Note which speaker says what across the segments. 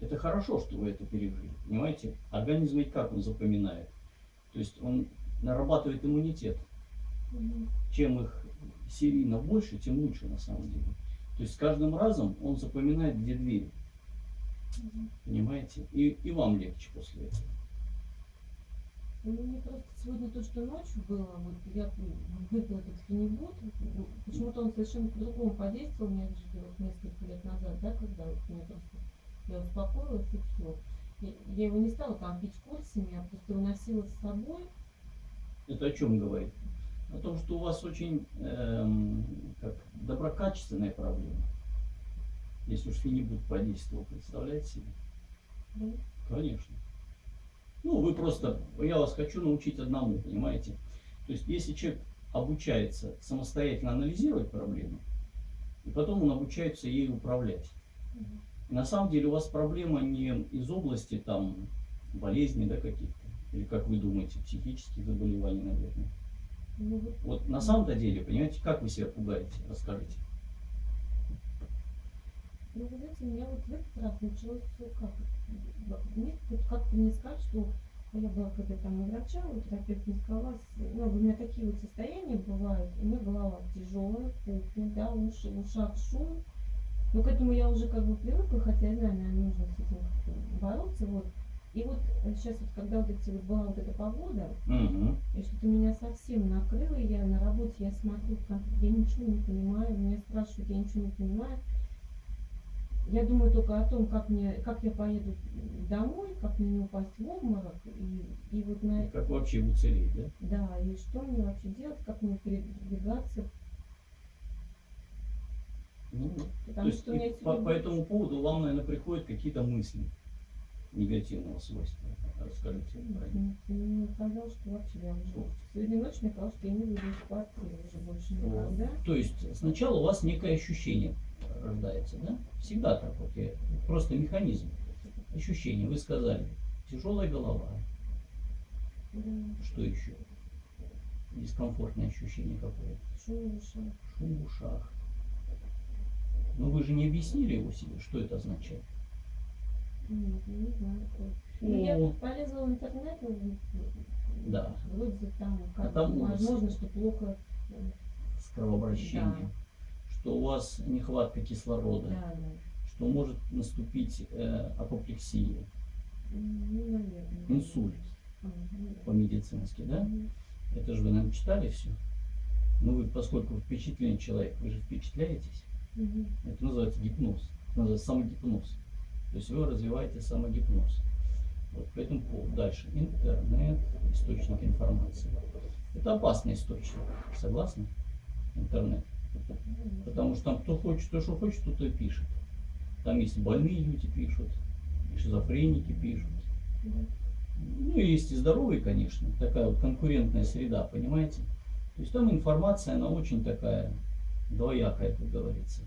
Speaker 1: Это хорошо, что вы это пережили, понимаете? Организм ведь как он запоминает? То есть он нарабатывает иммунитет. Чем их серийно больше, тем лучше на самом деле. То есть с каждым разом он запоминает, где двери,
Speaker 2: Мгм.
Speaker 1: понимаете? И, и вам легче после этого.
Speaker 2: Ну, мне просто сегодня то, что ночью было, вот я выпила этот фенибут, ну, почему-то он совершенно по-другому подействовал, мне вот несколько лет назад, да, когда вот мне просто, я успокоилась и все. Я, я его не стала там пить курсами, я просто его носила с собой.
Speaker 1: Это о чем говорит? О том, что у вас очень эм, как, доброкачественная проблема. Если уж фенибут подействовал, представляете себе?
Speaker 2: Да?
Speaker 1: Конечно. Ну, вы просто, я вас хочу научить одному, понимаете? То есть, если человек обучается самостоятельно анализировать проблему, и потом он обучается ей управлять. И на самом деле у вас проблема не из области там болезней, да, каких-то, или как вы думаете, психических заболеваний, наверное.
Speaker 2: Ну, вот,
Speaker 1: на самом-то деле, понимаете, как вы себя пугаете, расскажите.
Speaker 2: ну, вы знаете, у меня вот в этот раз началось все как, мне вот как-то не сказать, что я была когда там у врача, вот терапевт не сказала, ну, у меня такие вот состояния бывают, у меня голова тяжелая, пухнет, да, уши, в ушах шум, но к этому я уже как бы привыкла, хотя я знаю, наверное, нужно с этим бороться, вот. И вот сейчас вот, когда вот эти вот была вот эта погода,
Speaker 1: Мгм.
Speaker 2: и что-то меня совсем накрыло, я на работе, я смотрю, я ничего не понимаю, меня спрашивают, я ничего не понимаю. Я думаю только о том, как мне, как я поеду домой, как мне не упасть в обморок, и, и вот на,
Speaker 1: Как вообще уцелеть, да?
Speaker 2: да, и что мне вообще делать, как мне передвигаться,
Speaker 1: Ну, то
Speaker 2: потому
Speaker 1: есть
Speaker 2: что меня
Speaker 1: и по, по этому поводу вам, наверное, приходят какие-то мысли негативного свойства. Расскажите про них.
Speaker 2: Мне казалось, что вообще я уже сегодня ночью мне казалось, что я не выйду из квартиры уже больше никогда.
Speaker 1: То есть сначала у вас некое ощущение рождается, да? Всегда так вот. я- просто механизм. Ощущение. Вы сказали, тяжелая голова.
Speaker 2: Да,
Speaker 1: Что еще? Дискомфортное ощущение какое?
Speaker 2: шум в ушах.
Speaker 1: Шум в ушах. Но вы же не объяснили его себе, что это означает.
Speaker 2: Нет, не знаю. Ну, я полезла в интернет,
Speaker 1: Да.
Speaker 2: вроде там, как,
Speaker 1: А там
Speaker 2: возможно,
Speaker 1: ужас.
Speaker 2: что плохо. э,
Speaker 1: с кровообращением. Что у вас нехватка кислорода.
Speaker 2: Да, да.
Speaker 1: Что может наступить э, апоплексия.
Speaker 2: Ну, наверное.
Speaker 1: Инсульт
Speaker 2: да.
Speaker 1: по-медицински, да?
Speaker 2: Мгм.
Speaker 1: Это же вы нам читали все. Ну вы, поскольку впечатленный человек, вы же впечатляетесь.
Speaker 2: Мгм.
Speaker 1: Это называется гипноз. Это называется самогипноз. То есть вы развиваете самогипноз. Вот по этому поводу. Дальше. Интернет, источник информации. Это опасный источник. Согласны? Интернет. Потому что там кто хочет, то что хочет, тот и пишет. Там есть больные люди пишут, и шизофреники пишут. Ну и есть и здоровые, конечно. Такая вот конкурентная среда, понимаете? То есть там информация, она очень такая двоякая, как говорится.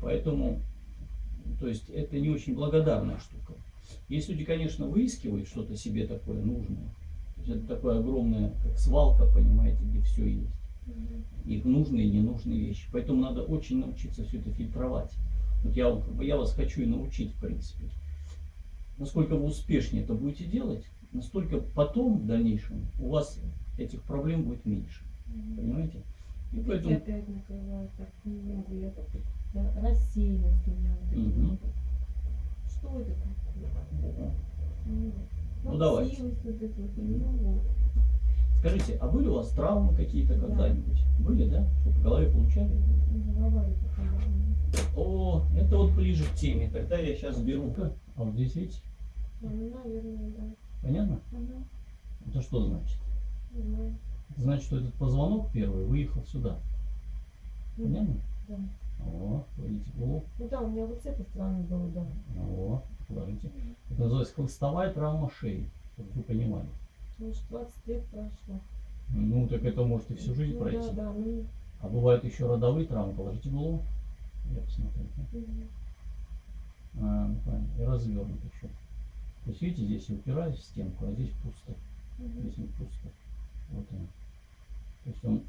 Speaker 1: Поэтому, то есть это не очень благодарная штука. Есть люди, конечно, выискивают что-то себе такое нужное. То есть это такое огромное, как свалка, понимаете, где все есть. Их нужные и ненужные вещи. Поэтому надо очень научиться все это фильтровать. Вот я, я вас хочу и научить, в принципе. Насколько вы успешнее это будете делать, настолько потом, в дальнейшем, у вас этих проблем будет меньше.
Speaker 2: Мгм.
Speaker 1: Понимаете? И
Speaker 2: Видите,
Speaker 1: поэтому
Speaker 2: опять накрывает так немного. Я, я рассеянность у меня. вот
Speaker 1: Мгм.
Speaker 2: вот. Что это такое? Ну,
Speaker 1: Ну, давайте.
Speaker 2: плаксивость вот эта вот, ну, вот.
Speaker 1: Скажите, а были у вас травмы какие-то
Speaker 2: Да.
Speaker 1: когда-нибудь? Были, да? Что по голове получали? О, это вот ближе к теме. Тогда я сейчас беру. А вот здесь видите?
Speaker 2: Ну, наверное, да.
Speaker 1: Понятно?
Speaker 2: Ага,
Speaker 1: Это что значит? Это значит, что этот позвонок первый выехал сюда.
Speaker 2: Ну,
Speaker 1: Понятно?
Speaker 2: Да.
Speaker 1: О, видите голову.
Speaker 2: Ну да, у меня вот с этой стороны было, да.
Speaker 1: О, положите. Это называется хлыстовая травма шеи, чтобы вы понимали.
Speaker 2: Может, 20 лет прошло.
Speaker 1: Ну, так это можете всю жизнь
Speaker 2: ну,
Speaker 1: пройти.
Speaker 2: Да, да, ну,
Speaker 1: А бывают еще родовые травмы. Положите голову. Я посмотрю.
Speaker 2: мгм.
Speaker 1: А, ну, правильно. И развернут еще. То есть, видите, здесь я упираюсь в стенку, а здесь пусто.
Speaker 2: Мгм.
Speaker 1: Здесь не пусто. Вот он. То есть он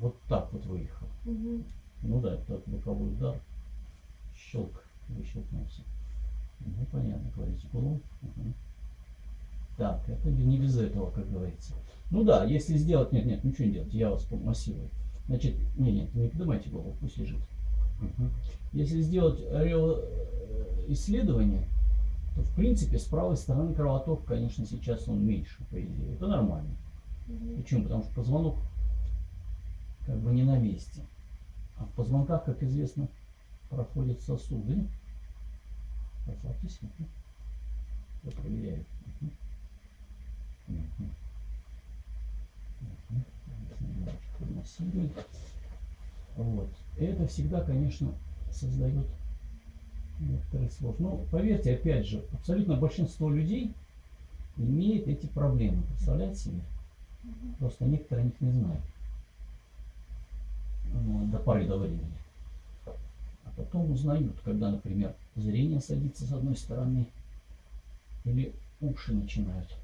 Speaker 1: вот так вот выехал.
Speaker 2: Мгм.
Speaker 1: Ну да, это боковой удар. Щелк. выщелкнулся. Ну, понятно, кладите голову. Мгм. Так, это не без этого, как говорится. Ну да, если сделать... Нет, нет, ничего не делать, я вас помассирую. Значит, не, нет, не поднимайте голову, пусть лежит. Мгм. Если сделать э, исследование, то в принципе с правой стороны кровоток, конечно, сейчас он меньше, по идее. Это нормально.
Speaker 2: Мгм.
Speaker 1: Почему? Потому что позвонок как бы не на месте. А в позвонках, как известно, проходят сосуды. Расслабьтесь. Я проверяю. Мгм. Вот. Это всегда, конечно, создает некоторые сложности. Но поверьте, опять же, абсолютно большинство людей имеет эти проблемы. Представляете себе? Просто некоторые о них не знают. Ну, до поры до времени. А потом узнают, когда, например, зрение садится с одной стороны, или уши начинают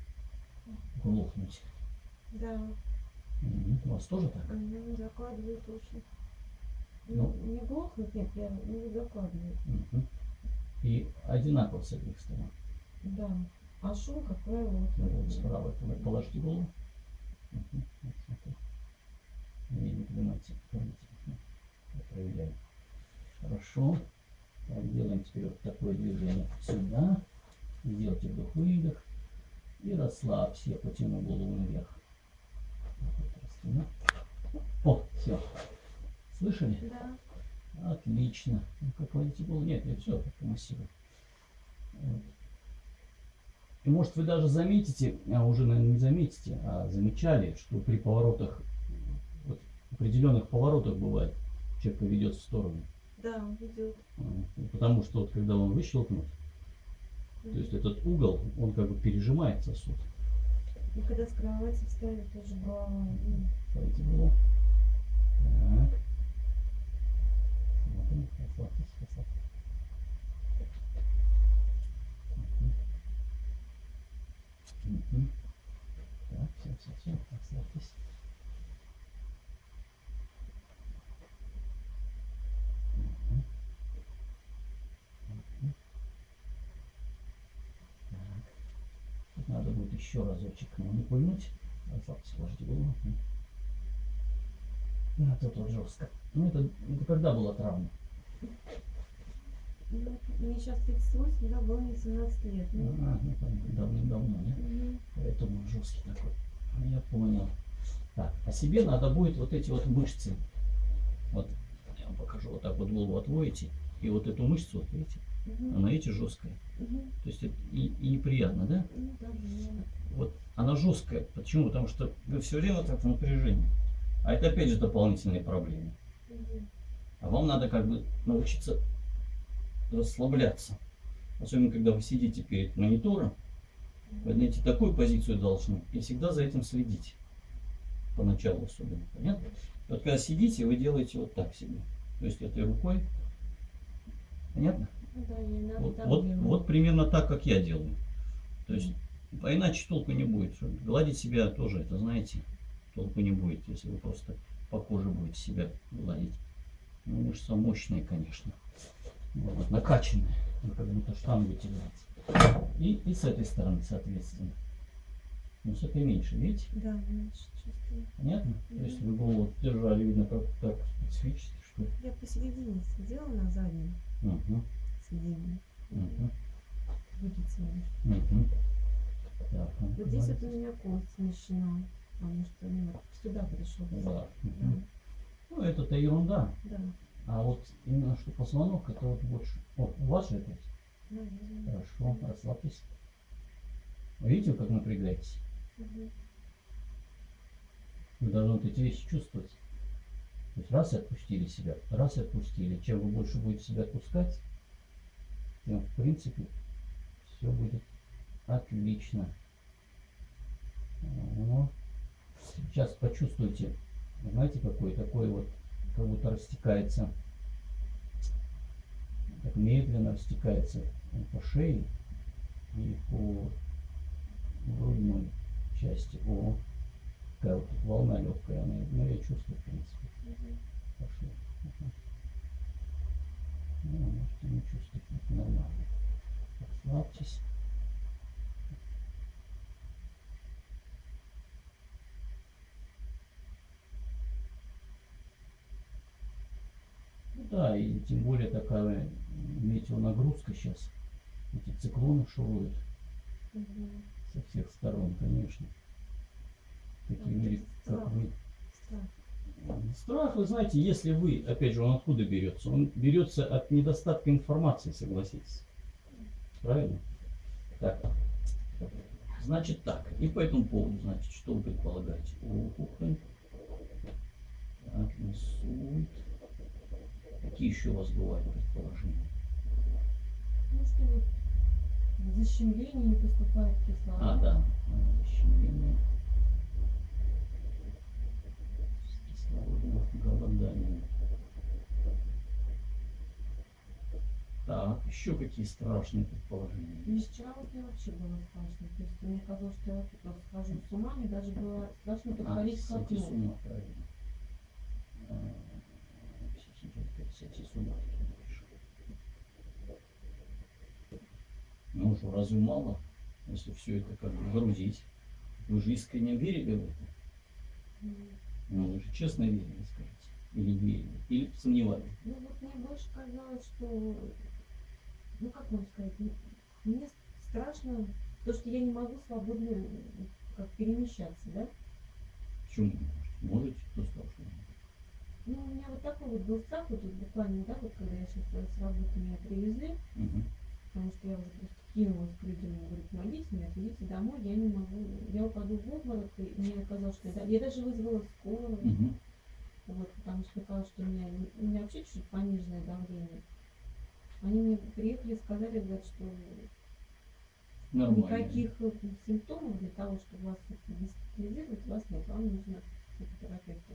Speaker 1: глохнуть.
Speaker 2: Да.
Speaker 1: У вас тоже так?
Speaker 2: мгм, закладывает уши.
Speaker 1: Ну.
Speaker 2: Ну, не глохнут, нет, прям, ну, закладывает.
Speaker 1: Мгм. И одинаково с обеих сторон.
Speaker 2: Да. А шум, как правило, вот
Speaker 1: Ну, справа пол- положите голову. Смотри. Не, не. Мгм. Я проверяю. Хорошо. Так, делаем теперь вот такое движение сюда. Сделайте вдох-выдох. И расслабься. Я потяну голову наверх. О, все. Слышали?
Speaker 2: Да.
Speaker 1: Отлично. Ну, как водите голову? Нет, я все как массирую. Вот. И может вы даже заметите, а уже, наверное, не заметите, а замечали, что при поворотах, вот, определенных поворотах бывает, человек поведет в сторону.
Speaker 2: Да, идет.
Speaker 1: А, Потому что вот когда он выщелкнут, то есть этот угол, он как бы пережимает сосуд.
Speaker 2: И когда с кровати встали, тоже голова.
Speaker 1: Смотрите голову. Так. Смотрим. Расслабьтесь, расслабьтесь. Так, все, все, все, расслабьтесь. Мгм. Мгм. Так. Тут надо будет еще разочек, но не пульнуть. Расслабьтесь, положите голову. Мгм. А тут вот жестко. Ну это, это когда была травма?
Speaker 2: Ну, мне сейчас 38, да, было мне 17 лет. Ну,
Speaker 1: А, ну понятно, давным-давно, нет?
Speaker 2: мгм.
Speaker 1: Поэтому он жесткий такой. Ну, Я понял. Так, а себе надо будет вот эти вот мышцы. Вот, я вам покажу, вот так вот голову отводите. И вот эту мышцу, вот видите,
Speaker 2: Мгм.
Speaker 1: она видите жесткая.
Speaker 2: Мгм.
Speaker 1: То есть это и, и неприятно, да?
Speaker 2: Ну, да,
Speaker 1: Вот она жесткая. Почему? Потому что вы все время так в напряжении. А это опять же дополнительные проблемы. А вам надо как бы научиться расслабляться. Особенно, когда вы сидите перед монитором, вы найти такую позицию должны и всегда за этим следить. Поначалу особенно. Понятно? И Вот когда сидите, вы делаете вот так себе. То есть этой рукой. Понятно?
Speaker 2: Да,
Speaker 1: Вот, вот, примерно так, как я делаю. То есть, а иначе толку не будет. Гладить себя тоже, это знаете, толку не будет, если вы просто по коже будете себя гладить. Ну, мышца мощная, конечно. Вот, накачанная. Как будто штангу тянете. И, и с этой стороны, соответственно. Ну, с этой меньше, видите?
Speaker 2: Да, меньше чувствую.
Speaker 1: Понятно? То есть вы голову держали, видно, как так свечите, что ли.
Speaker 2: Я посередине сидела на заднем
Speaker 1: Мгм, мгм,
Speaker 2: Вылетела.
Speaker 1: мгм. Так, ну,
Speaker 2: Вот здесь вот у меня кость смещена, потому что ну, сюда пришел.
Speaker 1: Да.
Speaker 2: Да.
Speaker 1: Ну, это-то ерунда.
Speaker 2: да,
Speaker 1: А вот именно что позвонок, это вот больше. О, у вас же опять?
Speaker 2: наверное.
Speaker 1: Хорошо, расслабьтесь. Видите, как напрягаетесь?
Speaker 2: Мгм.
Speaker 1: Вы должны вот эти вещи чувствовать. То есть раз и отпустили себя, раз и отпустили. Чем вы больше будете себя отпускать, тем в принципе все будет отлично. О. Сейчас почувствуйте, знаете, какой такой вот, как будто растекается, так медленно растекается по шее и по грудной части. О, такая вот волна легкая, она, ну, я чувствую, в принципе.
Speaker 2: Мгм.
Speaker 1: Пошли. Ну, можете не чувствовать, это нормально. Расслабьтесь. Ну Да, и тем более такая метеонагрузка сейчас. Эти циклоны шуруют
Speaker 2: Мгм.
Speaker 1: со всех сторон, конечно. Такие, ре- как вы.
Speaker 2: Страх.
Speaker 1: Страх, вы знаете, если вы, опять же, он откуда берется? Он берется от недостатка информации, согласитесь. Правильно? Так. Значит так. И по этому поводу, значит, что вы предполагаете? Опухоль. Так, инсульт. Какие еще у вас бывают предположения?
Speaker 2: Ну что вот защемление не поступает кислород.
Speaker 1: А, да. Защемление. С кислородом, голодание. Так, еще какие страшные предположения?
Speaker 2: И вчера вот мне вообще было страшно. То есть мне казалось, что я вообще просто схожу с ума, мне даже было страшно
Speaker 1: А,
Speaker 2: подходить к
Speaker 1: сойти с
Speaker 2: окну.
Speaker 1: ума, правильно. А, сойти с ума таким больше. Ну что, разве мало, если все это как бы грузить? Вы же искренне верили в это? Ну, вы же честно верили, скажите. Или не верили? Или сомневались?
Speaker 2: Ну вот мне больше казалось, что, ну как вам сказать, мне страшно то, что я не могу свободно как перемещаться, да?
Speaker 1: Почему можете? Не можете?
Speaker 2: Ну, у меня вот такой вот был страх, вот тут буквально, да, вот когда я сейчас с работы меня привезли,
Speaker 1: Мгм.
Speaker 2: потому что я уже просто кинулась к людям, и говорю, помогите мне, отвезите домой, я не могу, я упаду в обморок, и мне казалось, что я, я даже вызвала скорую,
Speaker 1: Мгм.
Speaker 2: вот, потому что казалось, что у меня, у меня вообще чуть пониженное давление. Они мне приехали, сказали, говорят, что
Speaker 1: Нормально.
Speaker 2: никаких э, симптомов для того, чтобы вас госпитализировать, вас нет, вам нужно к психотерапевту.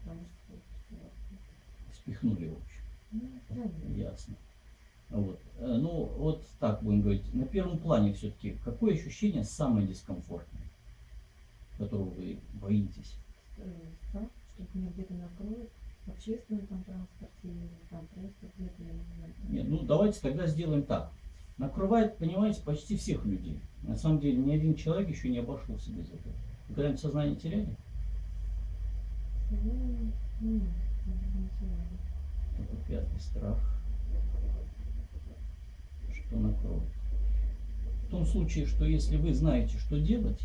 Speaker 2: Потому что,
Speaker 1: Спихнули, в общем.
Speaker 2: ну, правильно.
Speaker 1: Ясно. Вот. Э, Ну, вот так будем говорить. На первом плане все-таки, какое ощущение самое дискомфортное, которого вы боитесь?
Speaker 2: э, страх, что меня где-то накроют в общественном там транспорте или там просто где-то.
Speaker 1: Нет, ну давайте тогда сделаем так. Накрывает, понимаете, почти всех людей. На самом деле ни один человек еще не обошелся без этого. Вы когда-нибудь сознание теряли?
Speaker 2: Ну, ну, знаю.
Speaker 1: Это пятый страх. Что накроет? В том случае, что если вы знаете, что делать,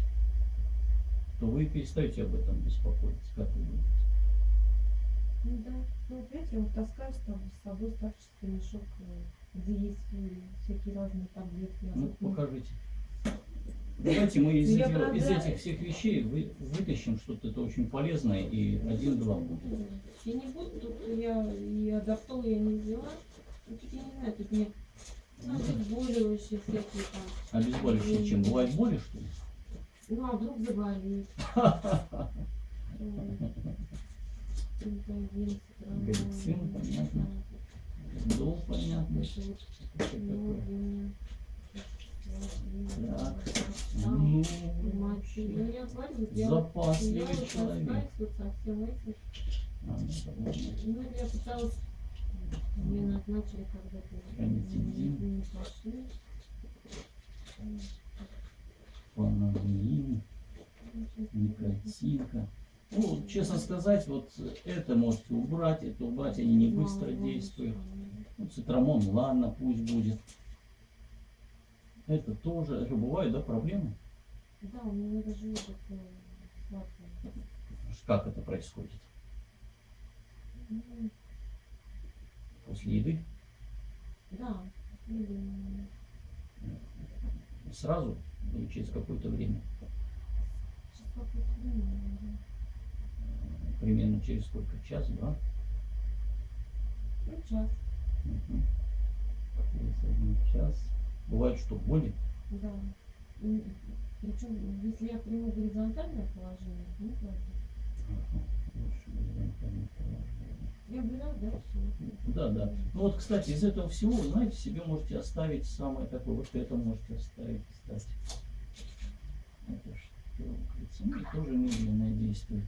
Speaker 1: то вы перестаете об этом беспокоиться. Как вы думаете?
Speaker 2: Ну да, ну видите, я вот таскаю собой, с собой старческий мешок, э, где есть э, всякие разные таблетки.
Speaker 1: Ну, покажите. Давайте мы из,
Speaker 2: Я
Speaker 1: этих,
Speaker 2: правда-
Speaker 1: из этих всех вещей вы, вытащим что-то это очень полезное и один-два будет.
Speaker 2: Я не буду, тут я и адартол я не взяла. Ну, тут я не знаю, тут мне обезболивающие всякие там.
Speaker 1: Обезболивающее чем? Бывает боли, что ли?
Speaker 2: Ну, а вдруг заболеет.
Speaker 1: Галицин, понятно. Дол, понятно. Так. Ну,
Speaker 2: ну,
Speaker 1: запасливый человек. А, ну.
Speaker 2: Ну, я пыталась, мне назначили когда-то, не, пошли.
Speaker 1: Панадолин, никотинка. Ну, честно сказать, вот это можете убрать, это убрать, они не быстро действуют. Ну, цитрамон, ладно, пусть будет. Это тоже, это бывают, да, проблемы?
Speaker 2: Да, у меня даже сладкое.
Speaker 1: Как это происходит? После еды?
Speaker 2: Да. м,
Speaker 1: Сразу или через какое-то время?
Speaker 2: сейчас какое-то время.
Speaker 1: Примерно через сколько? Час-два?
Speaker 2: Ну, час.
Speaker 1: Через один час. Бывает, что боли?
Speaker 2: да. Причем, если я приму горизонтальное положение, ну, правда.
Speaker 1: Ага. Лучше горизонтальное положение.
Speaker 2: Я убираю, да, все.
Speaker 1: Да, да. Ну вот, кстати, из этого всего, знаете, себе можете оставить самое такое, вот это можете оставить, кстати. Это что, ну, и тоже медленное действие.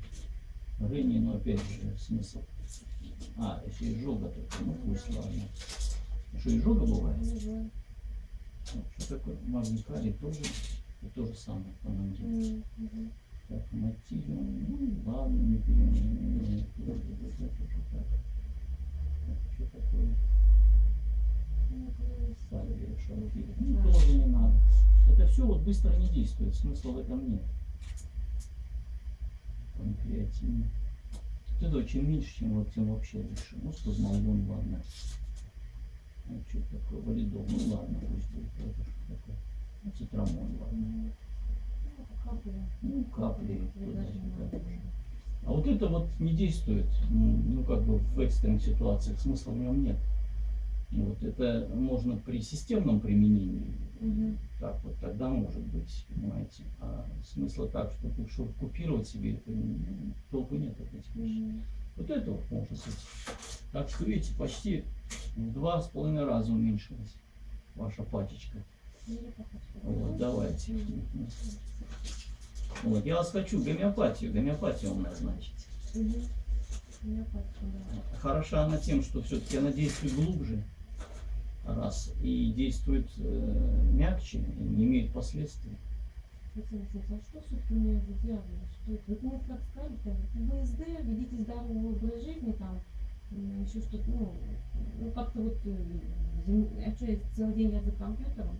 Speaker 1: Рыни, но опять же, смысл. А, если изжога, то ну пусть ладно. Что, изжога бывает?
Speaker 2: Не знаю.
Speaker 1: Вот, Что такое магний калий тоже, это то же самое, по нам. Так, мотивиум, ну ладно, не переменяем. Так, что такое?
Speaker 2: Ну.
Speaker 1: Сальвия, шалфей. Ну, тоже не надо. Это все вот быстро не действует, смысла в этом нет. Панкреатин. Вот это чем меньше, чем, вот, тем вообще лучше. Ну, спазмолон, ладно. Ну, что такое, валидол, ну ладно, пусть будет. Это что такое? Ну, цитрамон, ладно.
Speaker 2: Ну.
Speaker 1: Ну, капли. Туда-сюда.
Speaker 2: надо.
Speaker 1: А вот это вот не действует, м, ну как бы в экстренных ситуациях, смысла в нем нет. Вот это можно при системном применении,
Speaker 2: Мгм.
Speaker 1: так вот тогда может быть, понимаете. А смысла так, чтобы лучше купировать себе, это толку нет от этих вещей.
Speaker 2: Мгм.
Speaker 1: Вот это вот может быть. Так что видите, почти в два с половиной раза уменьшилась ваша пачечка.
Speaker 2: Ну.
Speaker 1: Вот, давайте. Вот, я вас хочу гомеопатию, гомеопатию вам назначить.
Speaker 2: Похожа, да.
Speaker 1: Хороша она тем, что все-таки она действует глубже, раз, и действует э, мягче, и не имеет последствий.
Speaker 2: А что у меня за? Что это? Вот мне как сказали, там, ВСД, ведите здоровый образ жизни, там, еще что-то, ну, ну как-то вот, э, а что, я целый день я за компьютером?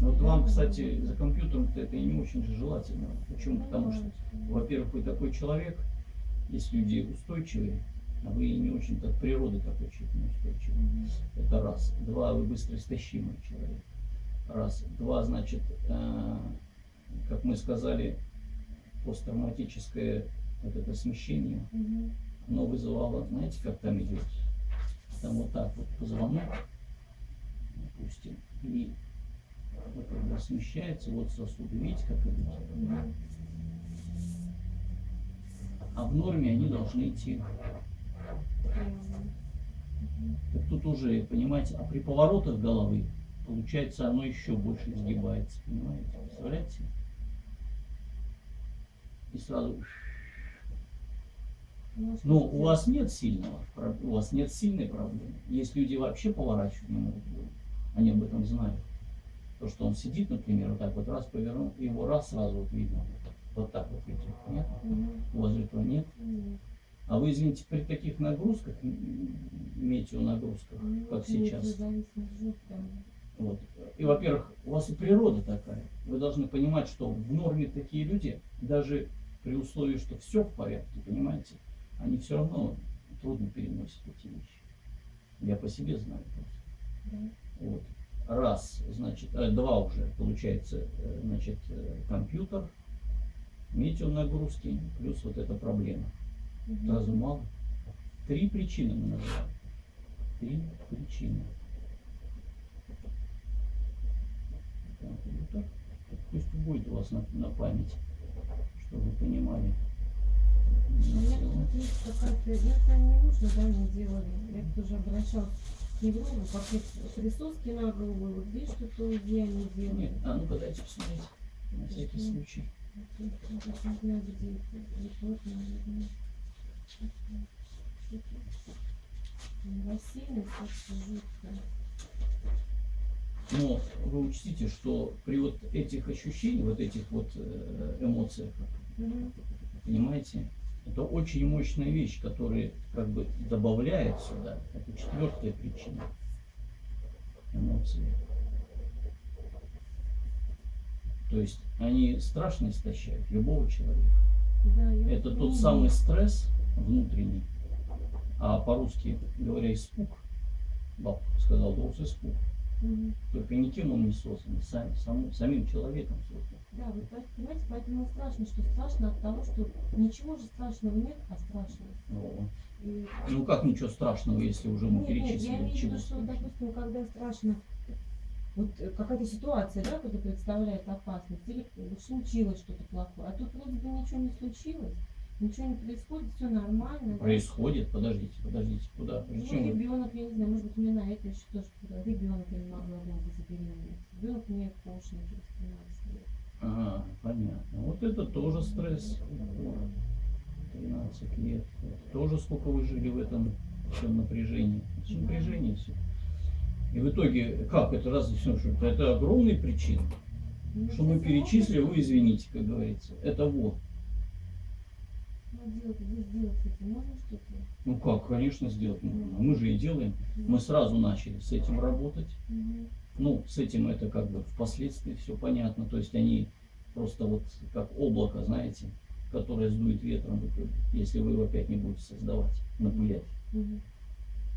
Speaker 1: Но вот вам,
Speaker 2: Я
Speaker 1: кстати, за компьютером это и не очень же желательно. Почему?
Speaker 2: ну,
Speaker 1: Потому что, во-первых, вы такой человек, есть люди устойчивые, вы не очень от природы такой человек неустойчивый.
Speaker 2: Мгм.
Speaker 1: Это раз. Два, вы быстро истощимый человек. Раз. Два, значит, э, как мы сказали, посттравматическое вот это смещение,
Speaker 2: Мгм.
Speaker 1: оно вызывало, знаете, как там идет? Там вот так вот позвонок, допустим, и вот когда смещается, вот сосуды, видите, как идут?
Speaker 2: Мгм.
Speaker 1: А в норме они должны идти. Тут уже, понимаете, а при поворотах головы, получается, оно еще больше изгибается, понимаете? Представляете? И сразу...
Speaker 2: Ну,
Speaker 1: у вас нет сильного, у вас нет сильной проблемы. Есть люди вообще поворачивать не могут. Они об этом знают. То, что он сидит, например, вот так вот раз повернул, и его раз сразу вот видно. Вот так вот идет. Нет? У вас этого нет. А вы, извините, при таких нагрузках, метеонагрузках,
Speaker 2: Ну,
Speaker 1: как сейчас. Вот. И, во-первых, у вас и природа такая. Вы должны понимать, что в норме такие люди, даже при условии, что все в порядке, понимаете, они все равно трудно переносят эти вещи. Я по себе знаю просто.
Speaker 2: Да.
Speaker 1: Вот. Раз, значит, э, два уже, получается, э, значит, э, компьютер, метеонагрузки, плюс вот эта проблема.
Speaker 2: Мгм.
Speaker 1: Сразу мало. Три причины мы называем. Три причины. Так, вот так. Пусть будет у вас на, на память, чтобы вы понимали.
Speaker 2: У меня тут есть какая-то, не нужно, да, мне делали. Я тоже обращалась к неврологу, как присоски на голову, вот здесь что-то где они делали.
Speaker 1: Нет, а ну-ка дайте посмотреть. На всякий
Speaker 2: Мгм.
Speaker 1: случай.
Speaker 2: Я не знаю, где это. Вот, наверное. Как-то жуткая.
Speaker 1: Но вы учтите, что при вот этих ощущениях, вот этих вот э, эмоциях,
Speaker 2: Мгм.
Speaker 1: понимаете, это очень мощная вещь, которая как бы добавляет сюда. Это четвертая причина. Эмоции. То есть они страшно истощают любого человека.
Speaker 2: Да,
Speaker 1: Это тот самый стресс внутренний, а по-русски говоря испуг, бабка сказал, голос испуг.
Speaker 2: Мгм.
Speaker 1: Только никем он не создан, сам- сам- самим человеком создан.
Speaker 2: Да, вы по- понимаете, поэтому страшно, что страшно от того, что ничего же страшного нет, а страшно.
Speaker 1: Вот.
Speaker 2: И
Speaker 1: Ну как ничего страшного, если уже мы
Speaker 2: Нет, нет, я
Speaker 1: перечислили,
Speaker 2: имею в виду, что, допустим, когда страшно, вот э, какая-то ситуация, да, которая представляет опасность, или вот случилось что-то плохое, а тут вроде бы ничего не случилось, ничего не происходит, все нормально. да.
Speaker 1: Происходит, подождите, подождите, куда?
Speaker 2: Ну,
Speaker 1: Зачем вы?
Speaker 2: ребенок, я не знаю, может быть, у меня на это еще тоже ребенок я не могла долго забеременеть. Ребенок мне кошник через 13 лет.
Speaker 1: Ага, понятно. Вот это тоже стресс. 13 лет. Это тоже сколько вы жили в этом всем напряжении. Это же
Speaker 2: Да.
Speaker 1: напряжение все. И в итоге, как это разве все, что это, огромные причины,
Speaker 2: Ну,
Speaker 1: что мы перечислили, вы извините, как говорится. Это вот.
Speaker 2: Можно что-то?
Speaker 1: Ну как, конечно, сделать можно. Мы же и делаем. Мы сразу начали с этим работать. Ну, с этим это как бы впоследствии все понятно. То есть они просто вот как облако, знаете, которое сдует ветром если вы его опять не будете создавать, напылять.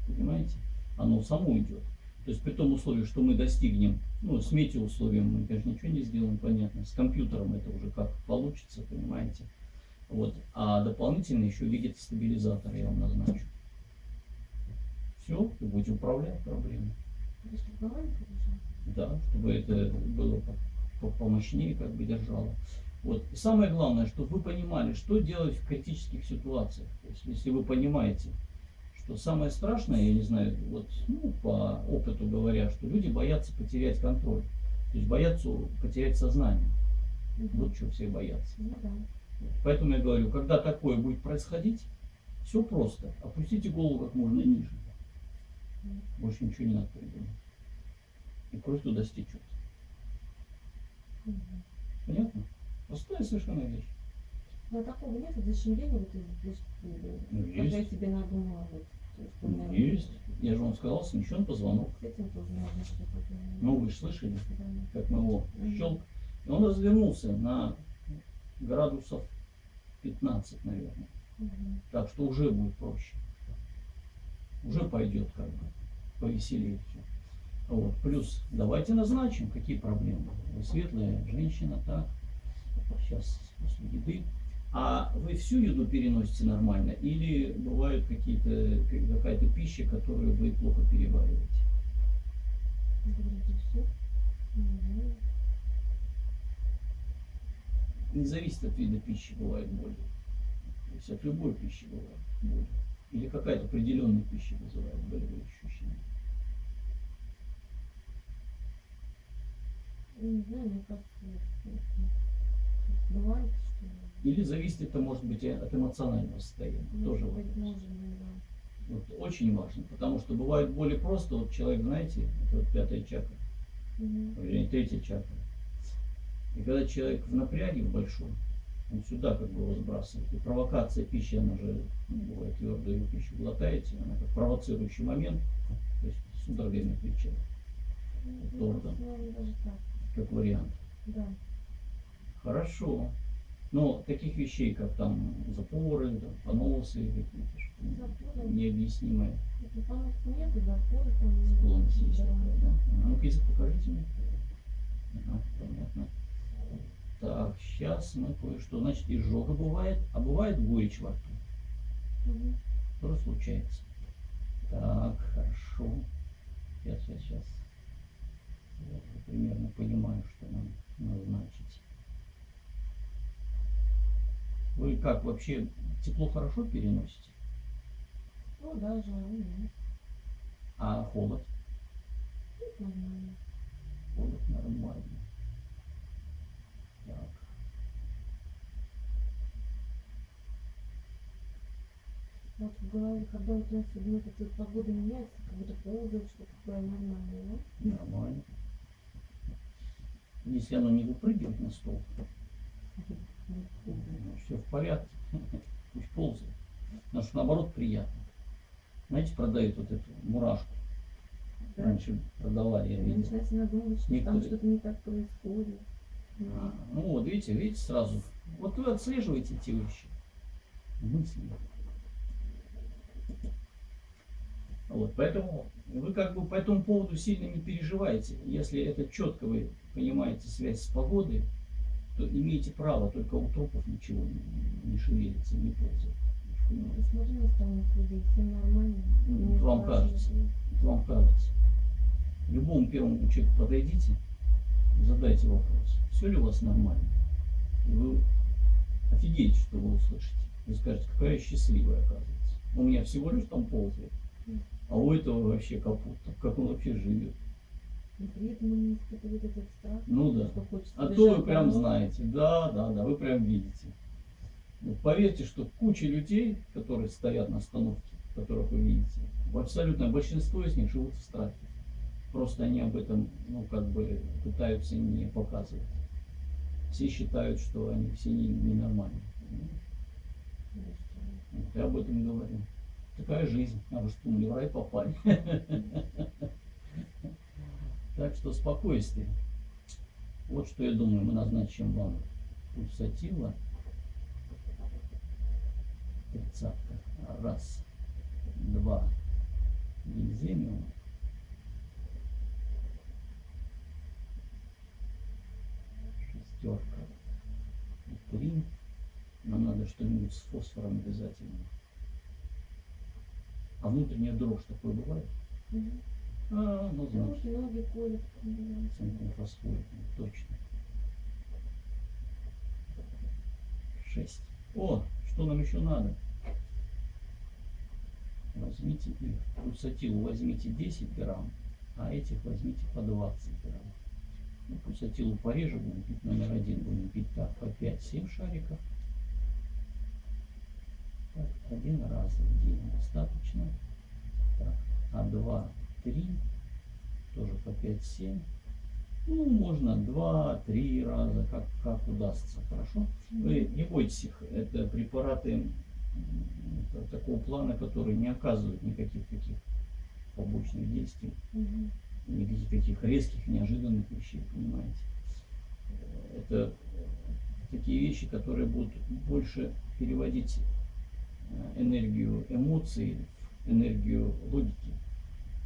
Speaker 1: Понимаете? Оно само идет. То есть при том условии, что мы достигнем, ну, с метеоусловием мы, конечно, ничего не сделаем, понятно. С компьютером это уже как получится, понимаете. Вот. А дополнительно еще видит стабилизатор, я вам назначу. Все, вы будете управлять проблемой. Да, чтобы это было по- по- помощнее, как бы держало. Вот. И самое главное, чтобы вы понимали, что делать в критических ситуациях. То есть, если вы понимаете, что самое страшное, я не знаю, вот ну, по опыту говоря, что люди боятся потерять контроль. То есть боятся потерять сознание. Вот что все боятся.
Speaker 2: Ну да.
Speaker 1: Поэтому я говорю, когда такое будет происходить, все просто. Опустите голову как можно ниже. Больше ничего не надо придумать. И кровь туда стечет. Понятно? Простая совершенно вещь.
Speaker 2: Но такого нет защемления, вот, из- из-
Speaker 1: Ну,
Speaker 2: когда я
Speaker 1: есть.
Speaker 2: себе надумала. Вот, то есть, у меня
Speaker 1: Есть. Я же вам сказал, смещен позвонок. Ну, вы же слышали, как мы его щелк. И он развернулся на градусов 15, наверное.
Speaker 2: Мгм.
Speaker 1: Так что уже будет проще. Уже пойдет как бы повеселее все. Вот. Плюс давайте назначим, какие проблемы. Вы светлая женщина, так. Сейчас после еды. А вы всю еду переносите нормально или бывают какие-то какая-то пища, которую вы плохо перевариваете?
Speaker 2: Вроде всё.
Speaker 1: Не зависит от вида пищи, бывает боли. То есть от любой пищи бывает боль. Или какая-то определенная пища вызывает болевые ощущения.
Speaker 2: Не знаю, мне кажется, бывает, что
Speaker 1: Или зависит это может быть от эмоционального состояния. Тоже
Speaker 2: может быть,
Speaker 1: вопрос.
Speaker 2: да.
Speaker 1: Вот, очень важно, потому что бывают боли просто, вот человек, знаете, это вот пятая чакра,
Speaker 2: Мгм.
Speaker 1: вернее третья чакра. И когда человек в напряге в большом, он сюда как бы его сбрасывает. И провокация пищи, она же, ну, бывает твердую пищу глотаете, она как провоцирующий момент, то есть судорогами
Speaker 2: Ну,
Speaker 1: Торта.
Speaker 2: даже так,
Speaker 1: как вариант.
Speaker 2: да.
Speaker 1: Хорошо. Но таких вещей, как там запоры, там, поносы какие-то, необъяснимые.
Speaker 2: Ну, нету, запоры там.
Speaker 1: Склонность есть
Speaker 2: Да.
Speaker 1: такая, да? А ну-ка язык покажите мне. Ага, понятно. Так, сейчас мы кое-что. Значит, изжога бывает, а бывает горечь во рту. Тоже случается. Так, хорошо. Сейчас, сейчас, сейчас. Я уже примерно понимаю, что нам назначить. Вы как вообще тепло хорошо переносите?
Speaker 2: Ну да, жару нет.
Speaker 1: А холод?
Speaker 2: Нормально.
Speaker 1: Холод нормально. Так.
Speaker 2: Вот в голове, когда вот у нас ну, как-то погода меняется, как будто ползает, что такое нормальное, да?
Speaker 1: Нормально. Если оно не выпрыгивает на стол, все в порядке. Пусть ползает. Потому что наоборот приятно. Знаете, продают вот эту мурашку.
Speaker 2: Да.
Speaker 1: Раньше продавали, я видел.
Speaker 2: начинается надумывать, что там
Speaker 1: Некоторые-
Speaker 2: что-то не так происходит. Ну,
Speaker 1: А, Ну вот, видите, видите сразу. Вот вы отслеживаете эти вещи. Мысли. Вот, поэтому вы как бы по этому поводу сильно не переживаете. Если это четко вы понимаете связь с погодой, то имеете право, только у трупов ничего не, не шевелится, не ползает.
Speaker 2: Ну.
Speaker 1: Ну,
Speaker 2: не
Speaker 1: вам кажется. Это вам кажется. Любому первому человеку подойдите, задайте вопрос, все ли у вас нормально. И вы офигеете, что вы услышите. Вы скажете, какая я счастливая, оказывается. У меня всего лишь там ползает, а у этого вообще капут. Как он вообще живет.
Speaker 2: И при этом он не испытывает этот страх,
Speaker 1: Ну да.
Speaker 2: что хочется
Speaker 1: А то вы прям знаете. Да, да, да, вы прям видите. Вот поверьте, что куча людей, которые стоят на остановке, которых вы видите, абсолютное большинство из них живут в страхе. Просто они об этом, ну, как бы пытаются не показывать. Все считают, что они все не- ненормальные. понимаешь? Вот я об этом говорю. Такая жизнь. Вы что, думали, в рай попали? Так что спокойствие. Вот что я думаю, мы назначим вам пульсатила. Тридцатка. Раз, два. Гильземиум. Шестерка. Три. Нам надо что-нибудь с фосфором обязательно. А внутренняя дрожь такое бывает? А, ну значит.
Speaker 2: Руки, ноги колят.
Speaker 1: Центrum фосфорит, точно. Шесть. О, что нам еще надо? Возьмите их. Пульсатилу возьмите 10 грамм, а этих возьмите по 20 грамм. Ну, пульсатилу пореже будем пить номер один, будем пить так, по 5-7 шариков. Один раз в день достаточно. Так, а два, три, тоже по 5-7. Ну, можно два-три раза, как, как удастся, хорошо? Вы не бойтесь их, это препараты та- такого плана, которые не оказывают никаких таких побочных действий,
Speaker 2: Мгм.
Speaker 1: никаких таких резких, неожиданных вещей, понимаете? Это такие вещи, которые будут больше переводить э, энергию эмоций энергию логики,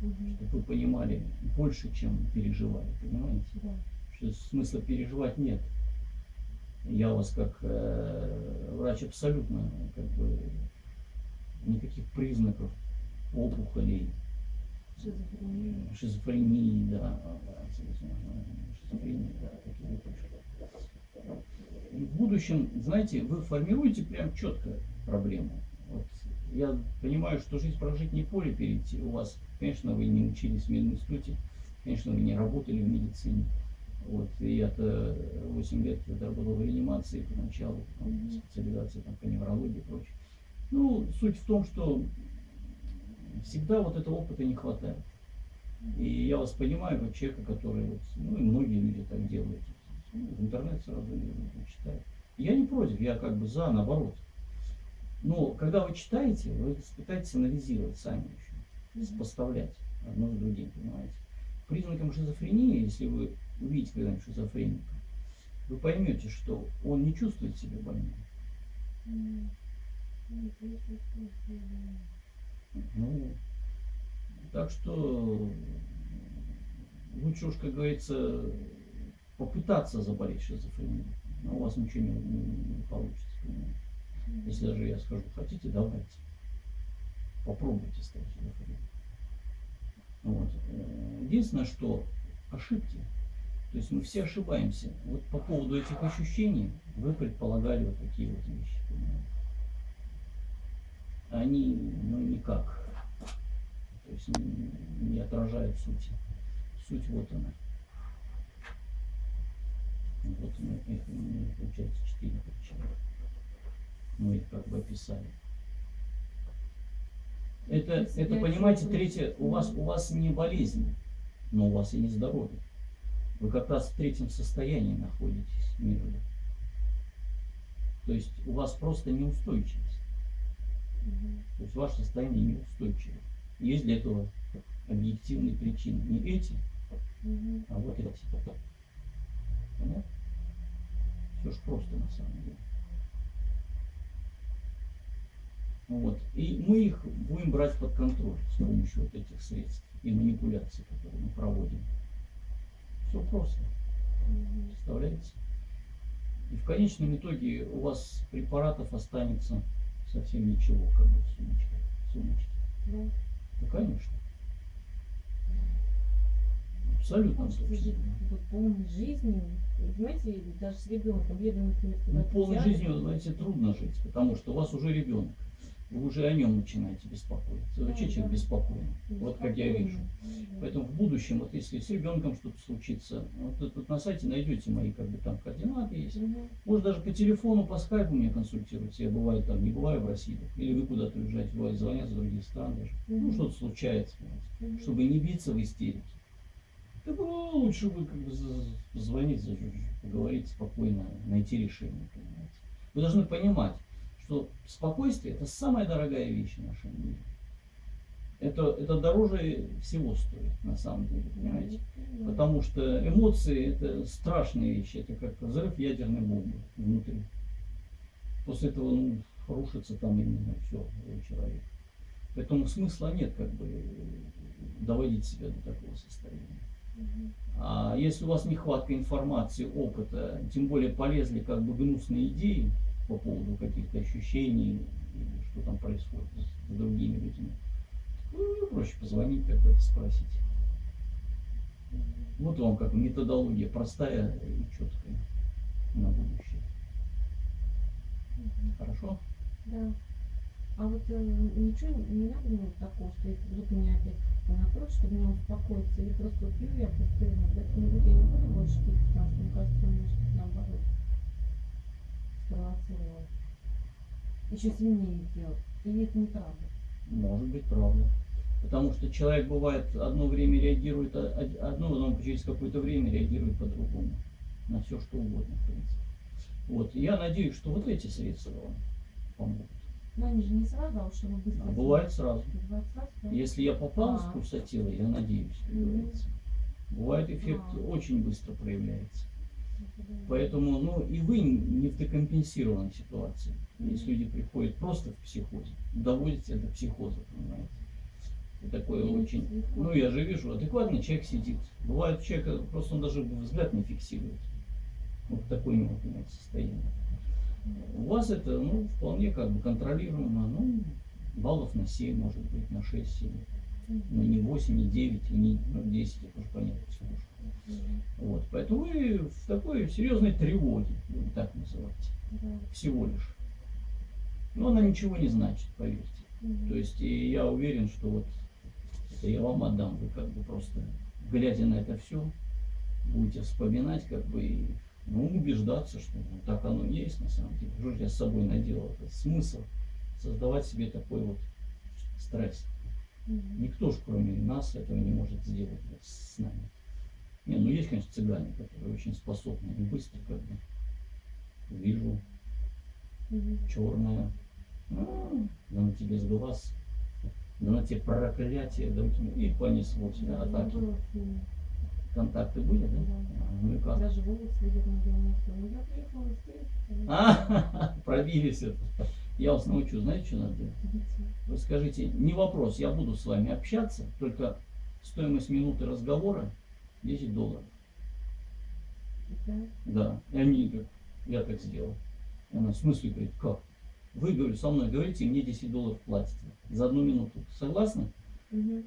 Speaker 2: Мгм.
Speaker 1: чтобы вы понимали больше, чем переживали, понимаете?
Speaker 2: Да.
Speaker 1: что смысла переживать нет. Я у вас как э, врач абсолютно как бы никаких признаков опухолей,
Speaker 2: Шизофрения.
Speaker 1: шизофрении, да, шизофрении, да, таких вот. И в будущем, знаете, вы формируете прям четко проблему. Я понимаю, что жизнь прожить не поле перейти. У вас, конечно, вы не учились в мединституте, конечно, вы не работали в медицине. Вот, и я-то 8 лет работал в реанимации поначалу, потом специализация там, по неврологии и прочее. Ну, суть в том, что всегда вот этого опыта не хватает. И я вас понимаю, как человека, который, вот, ну и многие люди так делают. Ну, в интернет сразу люди читают. Я не против, я как бы за, наоборот. Но когда вы читаете, вы пытаетесь анализировать сами еще, сопоставлять одно с другим, понимаете. Признаком шизофрении, если вы увидите когда-нибудь шизофреника, вы поймете, что он не чувствует себя больным. Ну, так что лучше уж, как говорится, попытаться заболеть шизофренией. Но у вас ничего не, не- не получится. понимаете. Если даже я скажу, хотите, давайте. Попробуйте стать шизофреником. Вот. Единственное, что ошибки. То есть мы все ошибаемся. Вот по поводу этих ощущений вы предполагали вот такие вот вещи. понимаете. Они, ну, никак. То есть не, не отражают сути. Суть вот она. Вот мы их, получается, четыре причины. Мы их как бы описали. Это, это понимаете, третье, у вас, у вас не болезнь, но у вас и не здоровье. Вы как раз в третьем состоянии находитесь мирно. То есть у вас просто неустойчивость. То есть ваше состояние неустойчиво. Есть для этого объективные причины. Не эти, а вот эти. Понятно? Все ж просто на самом деле. Вот. И мы их будем брать под контроль с помощью вот этих средств и манипуляций, которые мы проводим. Все просто. Представляете? И в конечном итоге у вас препаратов останется совсем ничего, как бы в сумочке. в сумочке.
Speaker 2: Да.
Speaker 1: Ну, конечно. Абсолютно
Speaker 2: вот полной жизнью. И, Знаете, даже с ребенком еду, например,
Speaker 1: Ну, полной жизнью, знаете, трудно жить, потому что у вас уже ребенок. Вы уже о нем начинаете беспокоиться. Вообще человек
Speaker 2: да.
Speaker 1: беспокойный. Вот как я вижу. Поэтому в будущем, вот если с ребенком что-то случится, вот тут, на сайте найдете мои как бы там координаты есть. Может даже по телефону, по скайпу меня консультируйте. Я бываю там, не бываю в России. Или вы куда-то уезжаете, бывает, звонят с других стран даже. Ну, что-то случается, понимаете. Чтобы не биться в истерике. Так ну, лучше вы как бы за- поговорить спокойно, найти решение, понимаете. Вы должны понимать, что спокойствие это самая дорогая вещь в нашем мире. Это, это дороже всего стоит, на самом деле, понимаете. Потому что эмоции это страшные вещи, это как взрыв ядерной бомбы внутри. После этого ну, рушится там именно все у человека. Поэтому смысла нет как бы доводить себя до такого состояния. А если у вас нехватка информации, опыта, тем более полезли как бы гнусные идеи по поводу каких-то ощущений или что там происходит с другими людьми, ну, проще позвонить когда-то спросить. Вот вам как методология простая и четкая на будущее.
Speaker 2: Мгм.
Speaker 1: Хорошо?
Speaker 2: Да. А вот э, ничего не надо мне такого, что если вдруг меня опять накроет, чтобы меня успокоиться, или просто пью я пустырно, да, кто-нибудь я не буду больше пить, потому что мне кажется, он может наоборот спровоцировать. Еще сильнее делать. Или это неправда?
Speaker 1: Может быть, правда. Потому что человек бывает одно время реагирует о- одно, но через какое-то время реагирует по-другому. На все что угодно, в принципе. Вот. Я надеюсь, что вот эти средства вам помогут.
Speaker 2: Но они же не сразу, а уж быстро.
Speaker 1: А бывает сразу.
Speaker 2: Бывает сразу, да?
Speaker 1: Если я попал с
Speaker 2: А.
Speaker 1: пульсатила, я надеюсь, как
Speaker 2: Мгм.
Speaker 1: говорится. Бывает эффект
Speaker 2: А.
Speaker 1: очень быстро проявляется. Поэтому, ну, и вы не в декомпенсированной ситуации. Если люди приходят просто в психозе, доводите до психоза, понимаете. И такое
Speaker 2: не
Speaker 1: очень... Ну, я же вижу, адекватный человек сидит. Бывает у человека, просто он даже взгляд не фиксирует. Вот такое у него, понимаете, состояние. У вас это, ну, вполне как бы контролируемо, ну, баллов на 7, может быть, на 6-7. Ну, не 8, не 9, и не ну, 10, это уже понятно, психушка.
Speaker 2: Мгм.
Speaker 1: Вот, поэтому вы в такой серьезной тревоге, будем так называть,
Speaker 2: Да.
Speaker 1: всего лишь. Но она ничего не значит, поверьте.
Speaker 2: Мгм.
Speaker 1: То есть и я уверен, что вот это я вам отдам, вы как бы просто, глядя на это все, будете вспоминать, как бы, и, ну, убеждаться, что ну, так оно есть на самом деле. Что же я с собой наделал? Это смысл создавать себе такой вот стресс. Никто же, кроме нас, этого не может сделать вот с нами. Не, ну есть, конечно, цыгане, которые очень способны и быстро как бы вижу
Speaker 2: Мгм.
Speaker 1: черное, а, да на тебе с глаз, да на тебе проклятие, да, и понеслось, да, атаки. Контакты были, да?
Speaker 2: Да.
Speaker 1: А, Ну и как?
Speaker 2: Даже волосы видят на белом Ну, я приехала.
Speaker 1: А, пробились это. Я вас научу, знаете, что надо делать? Вы скажите, не вопрос, я буду с вами общаться, только стоимость минуты разговора 10 долларов.
Speaker 2: Да.
Speaker 1: Да, и они говорят, я так сделал. И она в смысле говорит, как? Вы, говорю, со мной говорите, мне 10 долларов платите за одну минуту. Согласны?
Speaker 2: Мгм.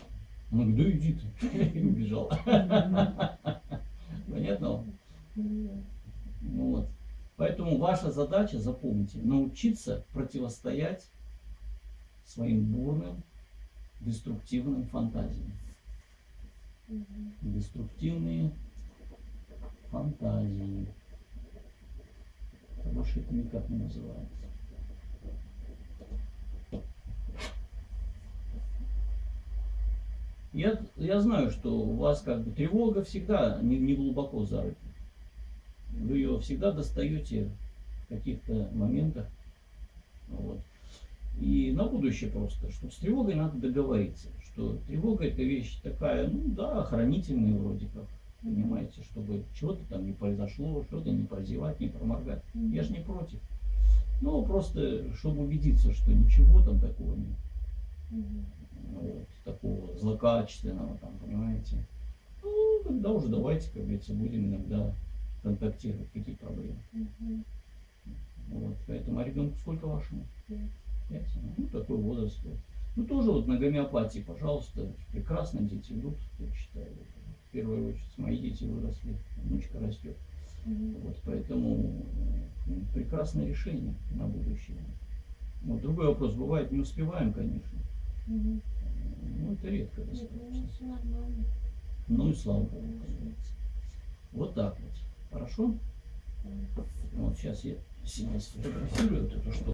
Speaker 1: Она говорит, да иди ты. И убежал. Понятно вам? Ну вот. Поэтому ваша задача, запомните, научиться противостоять своим бурным, деструктивным фантазиям. Деструктивные фантазии. Больше это никак не называется. Я, я знаю, что у вас как бы тревога всегда не, не глубоко зарыта. Вы ее всегда достаете в каких-то моментах. Вот. И на будущее просто, что с тревогой надо договориться, что тревога это вещь такая, ну да, охранительная вроде как, понимаете, чтобы чего-то там не произошло, что-то не прозевать, не проморгать. Я же не против. Ну, просто, чтобы убедиться, что ничего там такого нет, вот, такого злокачественного там, понимаете. Ну, тогда уже давайте, как говорится, будем иногда контактировать, какие проблемы.
Speaker 2: Мгм.
Speaker 1: Вот, поэтому, а ребенку сколько вашему?
Speaker 2: Пять.
Speaker 1: Пять, ну, такой возраст. вот. Ну, тоже вот на гомеопатии, пожалуйста, прекрасно дети идут, я считаю. В первую очередь, мои дети выросли, внучка растет.
Speaker 2: Мгм.
Speaker 1: Вот, поэтому м, прекрасное решение на будущее. Вот, другой вопрос, бывает, не успеваем, конечно.
Speaker 2: Мгм.
Speaker 1: Ну, это редко
Speaker 2: ну,
Speaker 1: достаточно. Ну и слава Богу. Вот так вот. Хорошо? Вот сейчас я себя сфотографирую, вот эту штуку.